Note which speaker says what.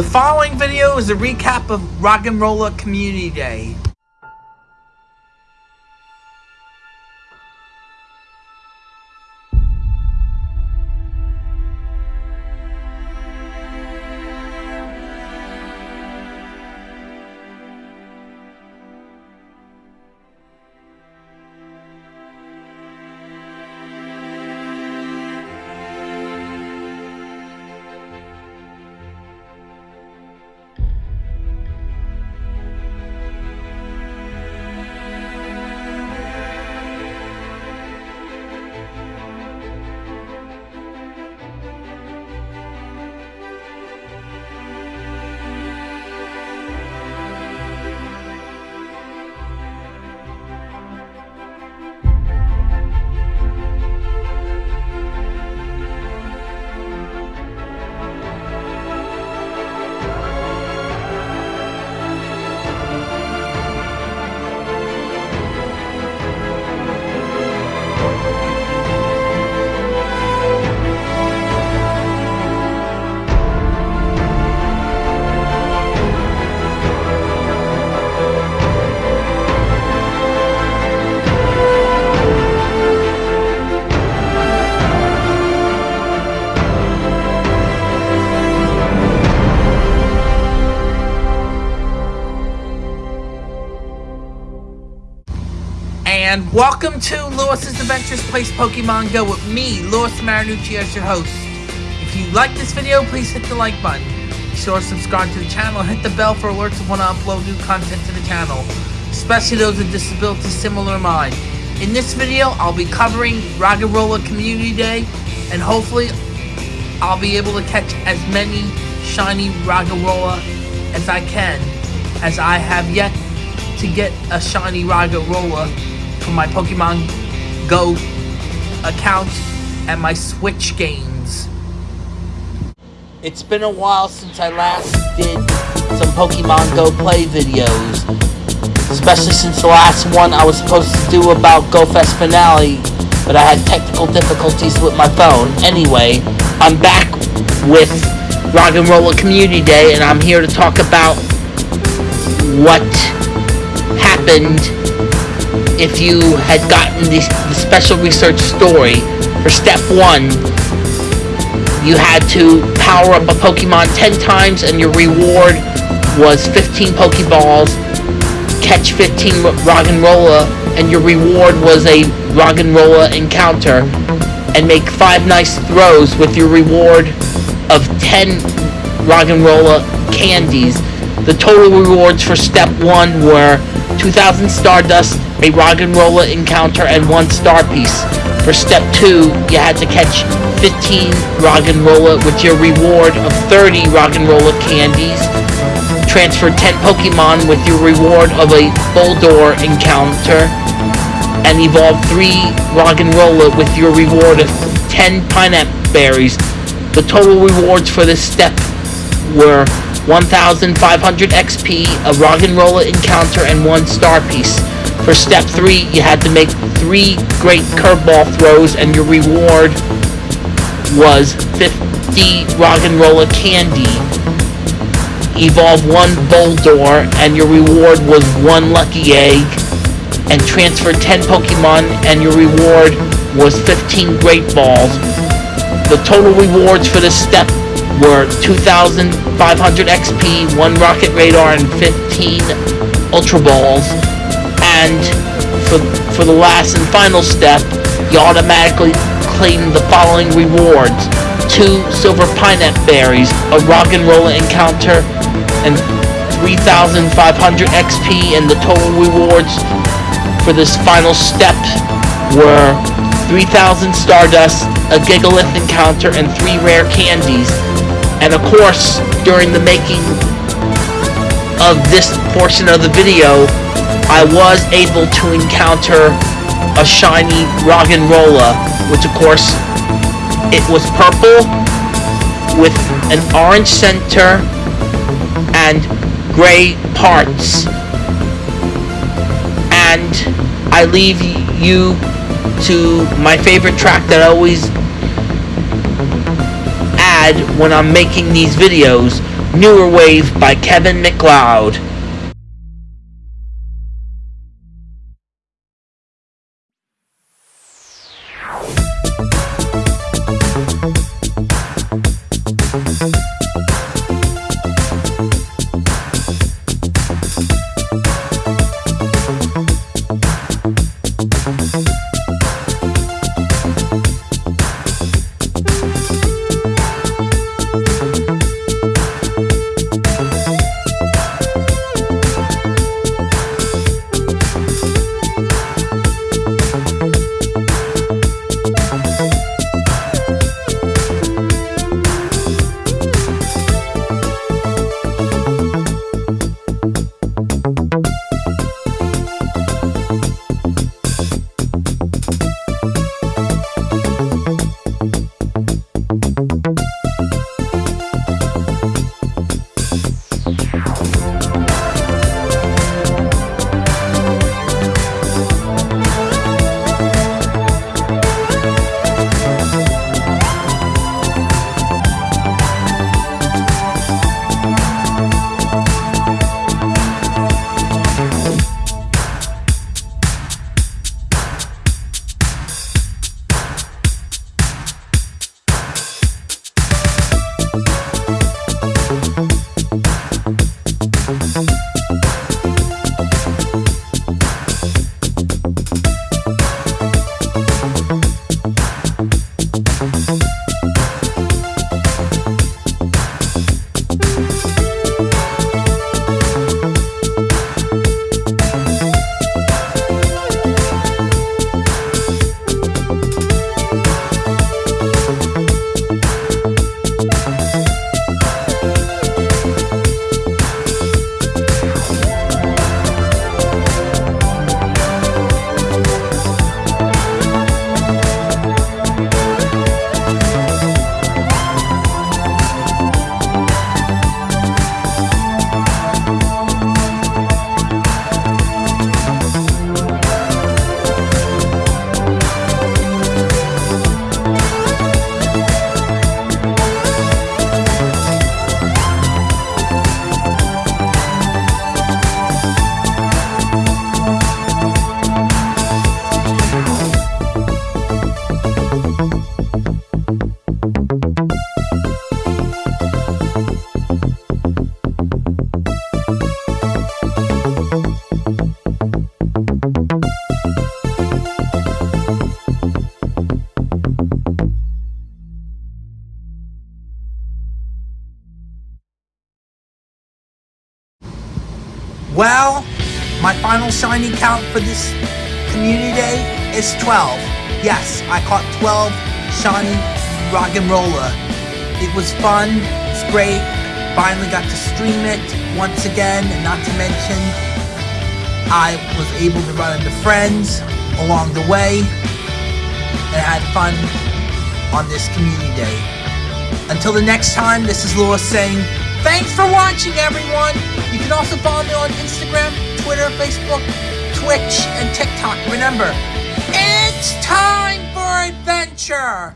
Speaker 1: The following video is a recap of Roggenrola Community Day. And welcome to Lewis's Adventures Place Pokemon Go with me, Lewis Marinucci as your host. If you like this video, please hit the like button. Be sure to subscribe to the channel hit the bell for alerts when I upload new content to the channel, especially those with disabilities similar to mine. In this video, I'll be covering Roggenrola Community Day, and hopefully I'll be able to catch as many shiny Roggenrola as I can, as I have yet to get a shiny Roggenrola from my Pokemon Go account and my Switch games. It's been a while since I last did some Pokemon Go play videos. Especially since the last one I was supposed to do about Go Fest finale, but I had technical difficulties with my phone. Anyway, I'm back with Roggenrola Community Day, and I'm here to talk about what happened if you had gotten the, the special research story, for step one, you had to power up a Pokemon 10 times and your reward was 15 Pokeballs, catch 15 Roggenrola, and your reward was a Roggenrola encounter, and make 5 nice throws with your reward of 10 Roggenrola candies. The total rewards for step 1 were 2000 Stardust, a Roggenrola encounter, and one star piece. For step 2, you had to catch 15 Roggenrola with your reward of 30 Roggenrola candies. Transfer 10 Pokemon with your reward of a Boldore encounter. And evolve 3 Roggenrola with your reward of 10 Pinap Berries. The total rewards for this step were 1,500 XP, a Roggenrola encounter, and one star piece. For step 3, you had to make 3 great curveball throws, and your reward was 50 Roggenrola candy. Evolve 1 Boldore, and your reward was 1 Lucky Egg. And transfer 10 Pokemon, and your reward was 15 Great Balls. The total rewards for this step were 2,500 XP, 1 Rocket Radar, and 15 Ultra Balls. And for, for the last and final step, you automatically claim the following rewards. 2 Silver Pinap Berries, a Roggenrola encounter, and 3,500 XP, and the total rewards for this final step were 3,000 Stardust, a Gigalith encounter, and 3 rare candies. And of course, during the making of this portion of the video, I was able to encounter a shiny Roggenrola, which of course, it was purple with an orange center and gray parts. And I leave you to my favorite track that I always add when I'm making these videos. Newer Wave by Kevin MacLeod. For this community day is 12. Yes, I caught 12 shiny Roggenrola. It was fun, it's great. Finally got to stream it once again, and not to mention, I was able to run into friends along the way and had fun on this community day. Until the next time, this is Laura saying, Thanks for watching, everyone! You can also follow me on Instagram, Twitter, Facebook, Twitch, and TikTok. Remember, it's time for adventure!